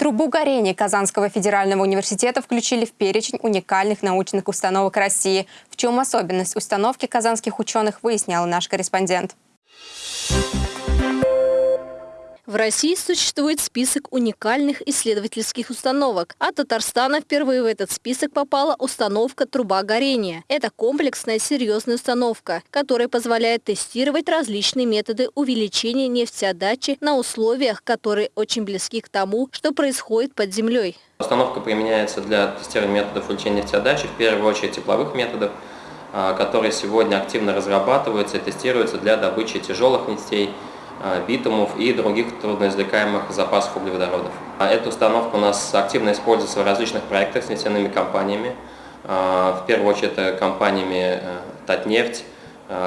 Трубу горения Казанского федерального университета включили в перечень уникальных научных установок России. В чем особенность установки казанских ученых, выяснял наш корреспондент. В России существует список уникальных исследовательских установок, а Татарстана впервые в этот список попала установка «Труба горения». Это комплексная серьезная установка, которая позволяет тестировать различные методы увеличения нефтеотдачи на условиях, которые очень близки к тому, что происходит под землей. Установка применяется для тестирования методов увеличения нефтеотдачи, в первую очередь тепловых методов, а, которые сегодня активно разрабатываются и тестируются для добычи тяжелых нефтей, битумов и других трудноизвлекаемых запасов углеводородов. А эта установка у нас активно используется в различных проектах с нефтяными компаниями. Э, в первую очередь это компаниями э, Татнефть, Э,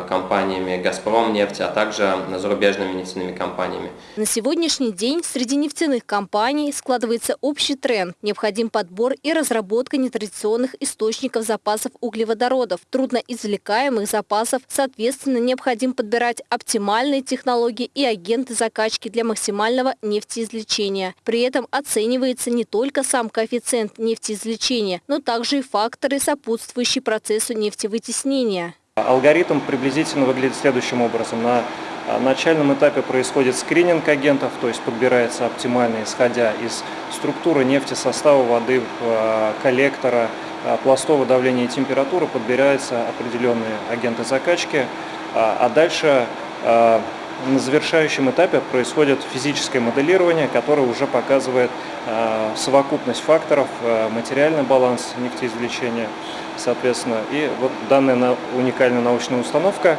компаниями «Газпром» нефть, а также зарубежными нефтяными компаниями. На сегодняшний день среди нефтяных компаний складывается общий тренд. Необходим подбор и разработка нетрадиционных источников запасов углеводородов, трудноизвлекаемых запасов. Соответственно, необходимо подбирать оптимальные технологии и агенты закачки для максимального нефтеизвлечения. При этом оценивается не только сам коэффициент нефтеизвлечения, но также и факторы, сопутствующие процессу нефтевытеснения. Алгоритм приблизительно выглядит следующим образом. На начальном этапе происходит скрининг агентов, то есть подбирается оптимально, исходя из структуры нефти, состава воды, э, коллектора, э, пластового давления и температуры, подбираются определенные агенты закачки, а дальше на завершающем этапе происходит физическое моделирование, которое уже показывает совокупность факторов, материальный баланс нефтеизвлечения, соответственно. И вот данная уникальная научная установка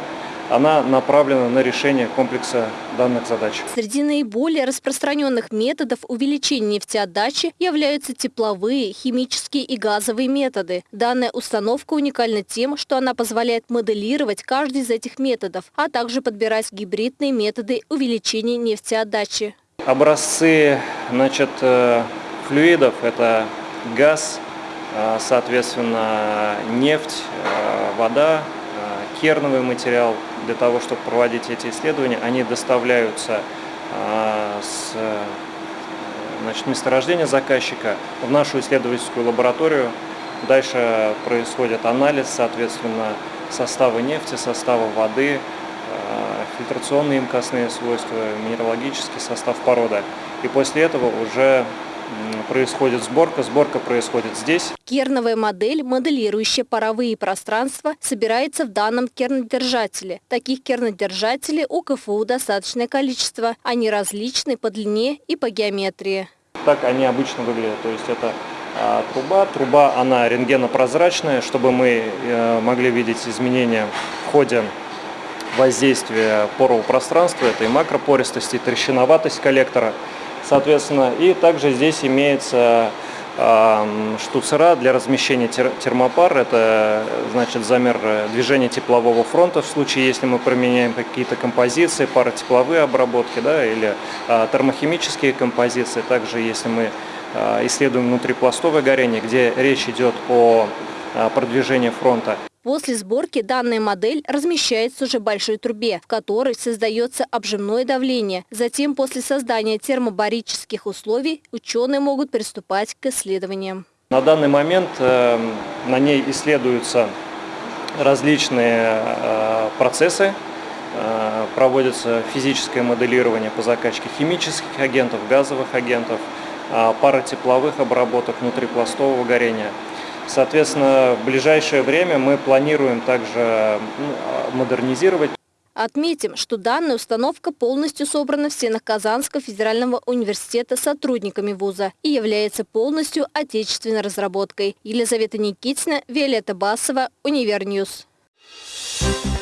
она направлена на решение комплекса данных задач. Среди наиболее распространенных методов увеличения нефтеотдачи являются тепловые, химические и газовые методы. Данная установка уникальна тем, что она позволяет моделировать каждый из этих методов, а также подбирать гибридные методы увеличения нефтеотдачи. Образцы значит, э, флюидов – это газ, а, соответственно, нефть, а, вода, керновый материал для того, чтобы проводить эти исследования, они доставляются с значит, месторождения заказчика в нашу исследовательскую лабораторию. Дальше происходит анализ, соответственно, состава нефти, состава воды, фильтрационные имкостные свойства, минералогический состав породы. И после этого уже происходит сборка. Сборка происходит здесь. Керновая модель, моделирующая паровые пространства, собирается в данном кернодержателе. Таких кернодержателей у КФУ достаточное количество. Они различны по длине и по геометрии. Так они обычно выглядят. То есть это а, труба. Труба, она рентгенопрозрачная, чтобы мы э, могли видеть изменения в ходе воздействия порового пространства. Это и макропористость, и трещиноватость коллектора соответственно. И также здесь имеется штуцера для размещения термопар. Это значит замер движения теплового фронта в случае, если мы применяем какие-то композиции, паротепловые обработки да, или а, термохимические композиции. Также если мы а, исследуем внутрипластовое горение, где речь идет о а, продвижении фронта. После сборки данная модель размещается уже в большой трубе, в которой создается обжимное давление. Затем после создания термобарических условий ученые могут приступать к исследованиям. На данный момент э, на ней исследуются различные э, процессы, э, проводится физическое моделирование по закачке химических агентов, газовых агентов, паротепловых обработок внутрипластового горения – Соответственно, в ближайшее время мы планируем также ну, модернизировать. Отметим, что данная установка полностью собрана в стенах Казанского федерального университета сотрудниками вуза и является полностью отечественной разработкой. Елизавета Никитина, Виолетта Басова, Univer News. Thank you.